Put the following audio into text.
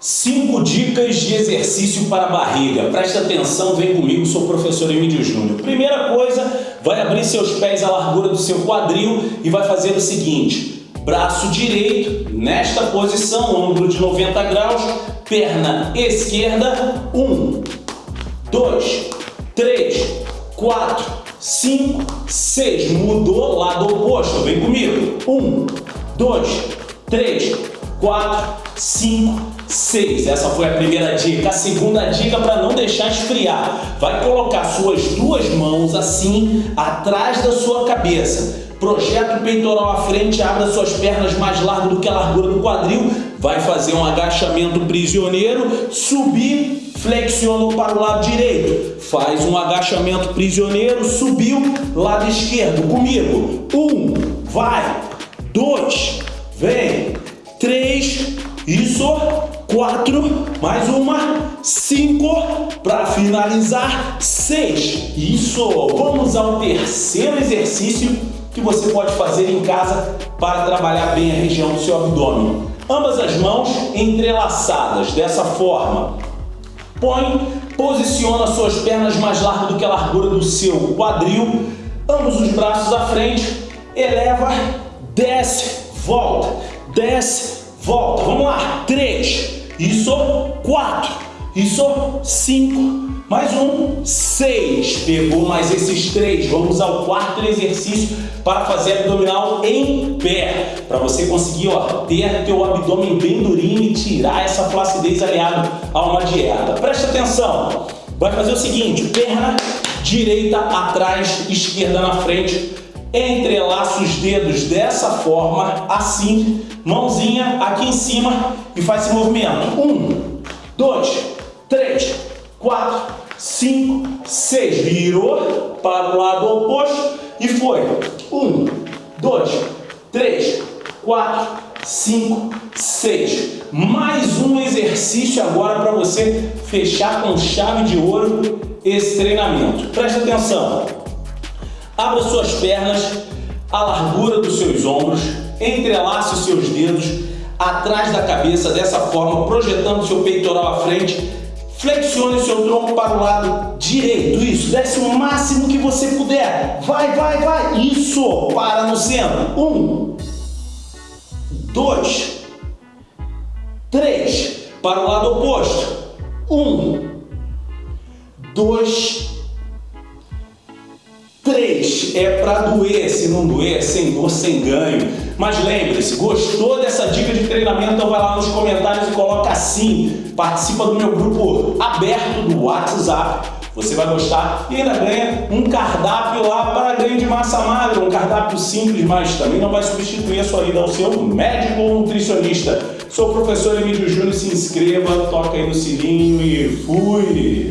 Cinco dicas de exercício para a barriga. Presta atenção, vem comigo, sou o professor Emílio Júnior. Primeira coisa, vai abrir seus pés à largura do seu quadril e vai fazer o seguinte. Braço direito, nesta posição, ângulo de 90 graus, perna esquerda, um, dois, três, quatro, cinco, seis. Mudou, lado oposto, vem comigo. Um, dois, três, quatro, cinco, 6. Essa foi a primeira dica. A segunda dica para não deixar esfriar. Vai colocar suas duas mãos assim atrás da sua cabeça. Projeta o peitoral à frente, abra suas pernas mais largas do que a largura do quadril. Vai fazer um agachamento prisioneiro, subir, flexiona para o lado direito. Faz um agachamento prisioneiro, subiu, lado esquerdo. Comigo. Um, vai. Dois, vem. Três, isso, quatro, mais uma, cinco, para finalizar, seis. Isso, vamos ao terceiro exercício que você pode fazer em casa para trabalhar bem a região do seu abdômen. Ambas as mãos entrelaçadas, dessa forma. Põe, posiciona suas pernas mais largas do que a largura do seu quadril, ambos os braços à frente, eleva, desce, volta, desce, volta. Vamos lá. Três. Isso. Quatro. Isso. Cinco. Mais um. Seis. Pegou mais esses três. Vamos ao quarto exercício para fazer abdominal em pé. Para você conseguir ó, ter teu abdômen bem durinho e tirar essa flacidez aliado a uma dieta. Presta atenção. Vai fazer o seguinte. Perna direita atrás, esquerda na frente entrelaça os dedos dessa forma, assim, mãozinha aqui em cima e faz esse movimento. Um, dois, três, quatro, cinco, seis. Virou para o lado oposto e foi. Um, dois, três, quatro, cinco, seis. Mais um exercício agora para você fechar com chave de ouro esse treinamento. Presta atenção. Abra suas pernas à largura dos seus ombros, entrelace os seus dedos atrás da cabeça dessa forma, projetando seu peitoral à frente. Flexione seu tronco para o lado direito, isso, desce o máximo que você puder. Vai, vai, vai, isso, para no centro. Um, dois, três, para o lado oposto. Um, dois, 3 é para doer, se não doer, sem dor, sem ganho. Mas lembre-se, gostou dessa dica de treinamento? Então vai lá nos comentários e coloca assim. Participa do meu grupo aberto do WhatsApp. Você vai gostar e ainda ganha um cardápio lá para ganho de massa magra. Um cardápio simples, mas também não vai substituir a sua ida ao seu médico ou nutricionista. Sou o professor Emílio Júnior, se inscreva, toca aí no sininho e fui!